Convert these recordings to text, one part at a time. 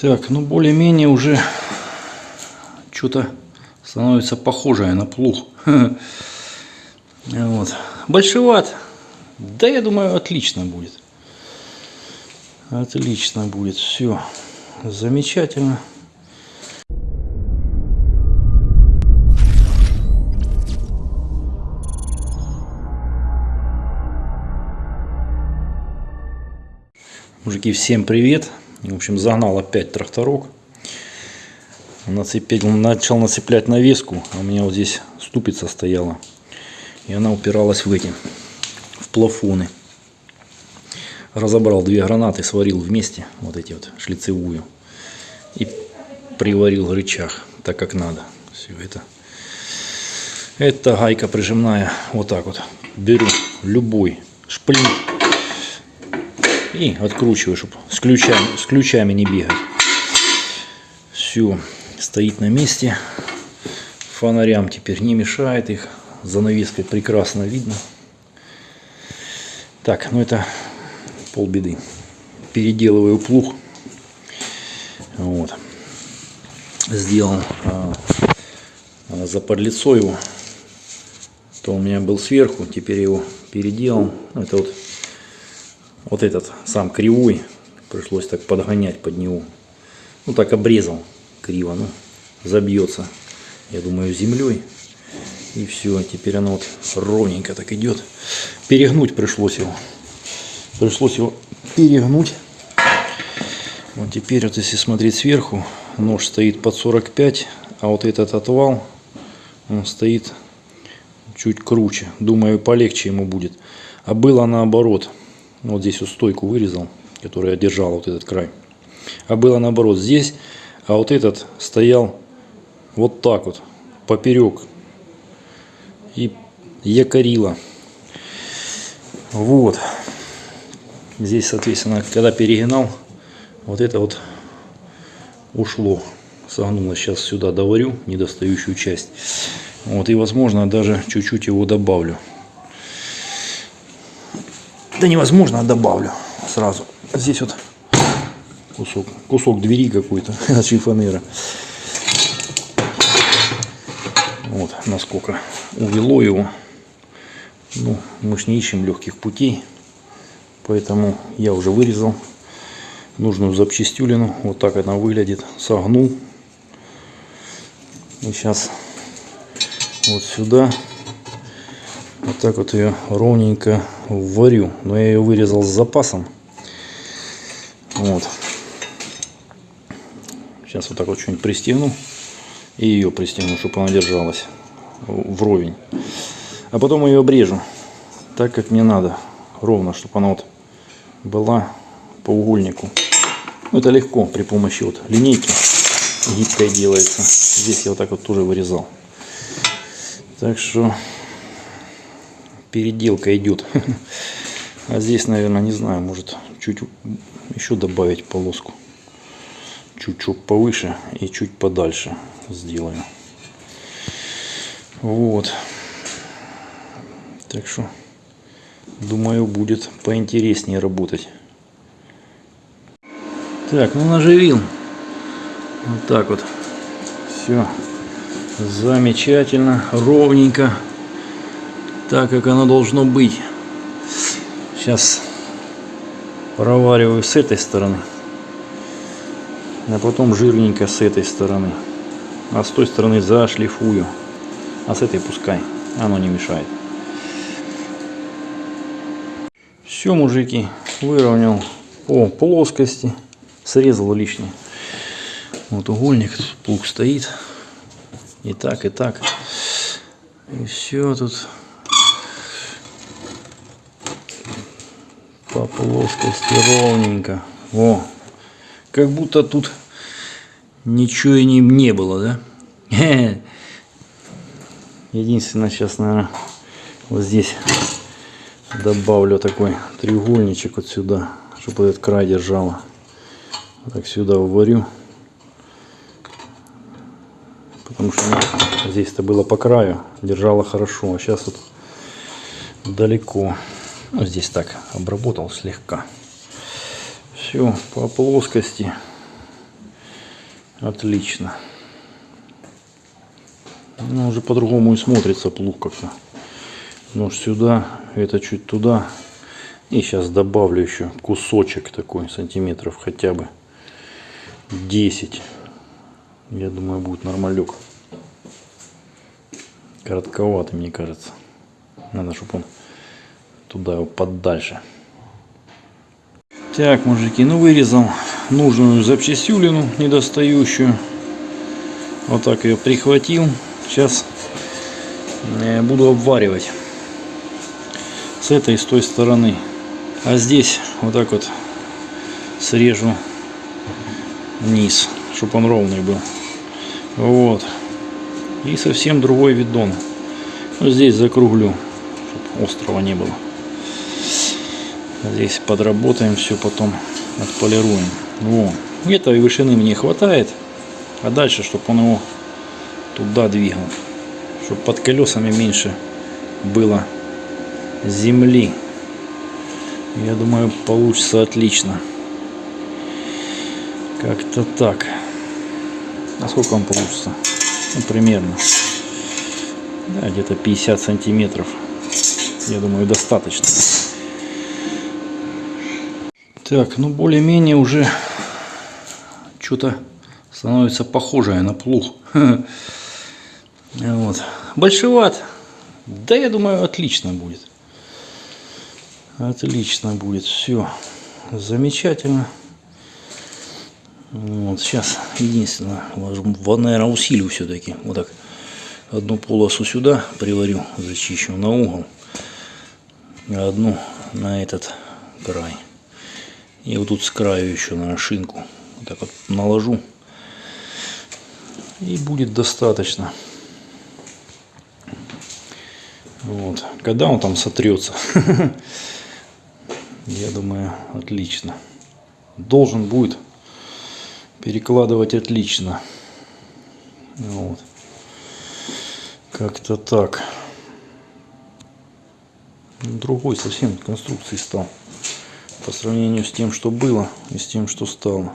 Так, ну более-менее уже что-то становится похожее на плуг. Вот. Большеват. Да, я думаю, отлично будет. Отлично будет. Все. Замечательно. Мужики, всем привет. В общем, загнал опять тракторок. Нацепил, начал нацеплять навеску, а у меня вот здесь ступица стояла. И она упиралась в эти, в плафоны. Разобрал две гранаты, сварил вместе, вот эти вот, шлицевую. И приварил рычаг, так как надо. Все это. Это гайка прижимная, вот так вот. Беру любой шплинт и откручиваю, чтобы с ключами, с ключами не бегать. Все, стоит на месте. Фонарям теперь не мешает их. Занавеской прекрасно видно. Так, ну это полбеды. Переделываю плуг. Вот. Сделал а, а, заподлицо его. То у меня был сверху, теперь его переделал. Это вот вот этот сам кривой, пришлось так подгонять под него. Ну так обрезал криво, ну забьется, я думаю, землей. И все, теперь оно вот ровненько так идет. Перегнуть пришлось его. Пришлось его перегнуть. Вот теперь вот если смотреть сверху, нож стоит под 45, а вот этот отвал, он стоит чуть круче. Думаю, полегче ему будет. А было наоборот. Вот здесь вот стойку вырезал, которая держала вот этот край. А было наоборот здесь, а вот этот стоял вот так вот, поперек. И якорило. Вот. Здесь, соответственно, когда перегинал, вот это вот ушло. Согнулось. Сейчас сюда доварю недостающую часть. Вот, и, возможно, даже чуть-чуть его добавлю. Да невозможно, добавлю сразу. Здесь вот кусок, кусок двери какой-то от шифонера. Вот насколько увело его. Ну, мы ж не ищем легких путей. Поэтому я уже вырезал нужную запчастюлину. Вот так она выглядит. Согнул. И сейчас вот сюда так вот ее ровненько варю. Но я ее вырезал с запасом. Вот. Сейчас вот так вот что-нибудь пристегну. И ее пристегну, чтобы она держалась вровень. А потом ее обрежу. Так как мне надо. Ровно, чтобы она вот была по угольнику. Ну, это легко при помощи вот линейки гибкой делается. Здесь я вот так вот тоже вырезал. Так что переделка идет. А здесь, наверное, не знаю, может чуть еще добавить полоску. Чуть-чуть повыше и чуть подальше сделаю. Вот. Так что, думаю, будет поинтереснее работать. Так, ну наживил. Вот так вот. Все. Замечательно, ровненько так, как оно должно быть. Сейчас провариваю с этой стороны, а потом жирненько с этой стороны. А с той стороны зашлифую, а с этой пускай, оно не мешает. Все, мужики, выровнял по плоскости, срезал лишнее. Вот угольник, плуг стоит. И так, и так. И все тут по плоскости ровненько. О, как будто тут ничего и не, не было, да? Единственное, сейчас, наверное, вот здесь добавлю такой треугольничек вот сюда, чтобы этот край держало. Так сюда вварю. Потому что здесь-то было по краю, держало хорошо, а сейчас вот далеко. Ну, здесь так обработал слегка. Все по плоскости. Отлично. Ну, уже по-другому и смотрится плуг как-то. Нож сюда, это чуть туда. И сейчас добавлю еще кусочек такой, сантиметров хотя бы 10. Я думаю, будет нормалек. Коротковатый, мне кажется. Надо, чтобы он туда его подальше. Так, мужики, ну вырезал нужную запчастюлину недостающую. Вот так ее прихватил. Сейчас э, буду обваривать с этой и с той стороны. А здесь вот так вот срежу низ, чтобы он ровный был. Вот. И совсем другой видон. Ну, здесь закруглю, чтобы острова не было. Здесь подработаем все, потом отполируем. Во. Этой вышины мне хватает. А дальше, чтобы он его туда двигал. Чтобы под колесами меньше было земли. Я думаю, получится отлично. Как-то так. А сколько он получится? Ну, примерно. Да, где-то 50 сантиметров. Я думаю, достаточно. Так, ну более-менее уже что-то становится похожее на плуг. Вот. Большеват. Да, я думаю, отлично будет. Отлично будет. Все. Замечательно. Вот, сейчас единственное, наверное, усилю все-таки. Вот так. Одну полосу сюда приварю, зачищу на угол. А одну на этот край. И вот тут с краю еще на шинку. Вот так вот наложу. И будет достаточно. Вот. Когда он там сотрется, я думаю, отлично. Должен будет перекладывать отлично. Вот. Как-то так. Другой совсем конструкции стал по сравнению с тем, что было и с тем, что стало.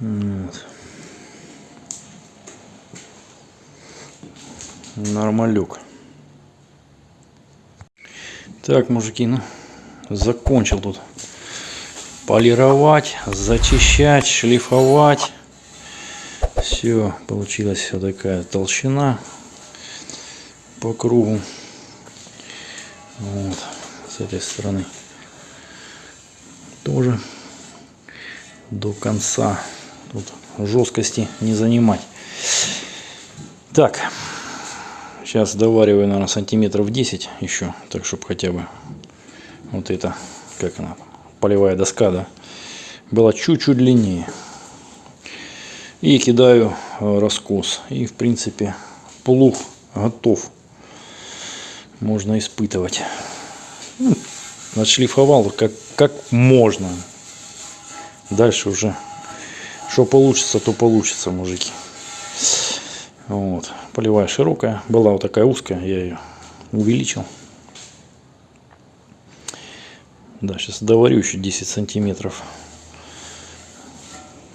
Вот. Нормалек. Так, мужики, ну, закончил тут полировать, зачищать, шлифовать. Все, получилась все такая толщина по кругу. Вот, с этой стороны тоже до конца. Тут жесткости не занимать. Так, сейчас довариваю, наверное, сантиметров 10 еще, так чтобы хотя бы вот это, как она, полевая доска, да, была чуть-чуть длиннее. И кидаю э, раскос. И, в принципе, плуг готов. Можно испытывать. Отшлифовал как, как можно. Дальше уже, что получится, то получится, мужики. Вот. Полевая широкая. Была вот такая узкая, я ее увеличил. Да, сейчас доварю еще 10 сантиметров.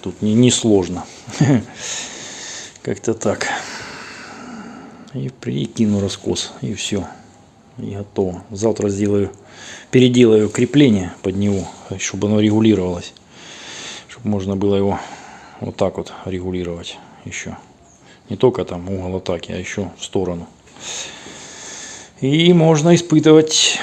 Тут не, не сложно. Как-то так. И прикину раскос. И все. И готово. Завтра сделаю переделаю крепление под него, чтобы оно регулировалось. Чтобы можно было его вот так вот регулировать еще. Не только там угол атаки, а еще в сторону. И можно испытывать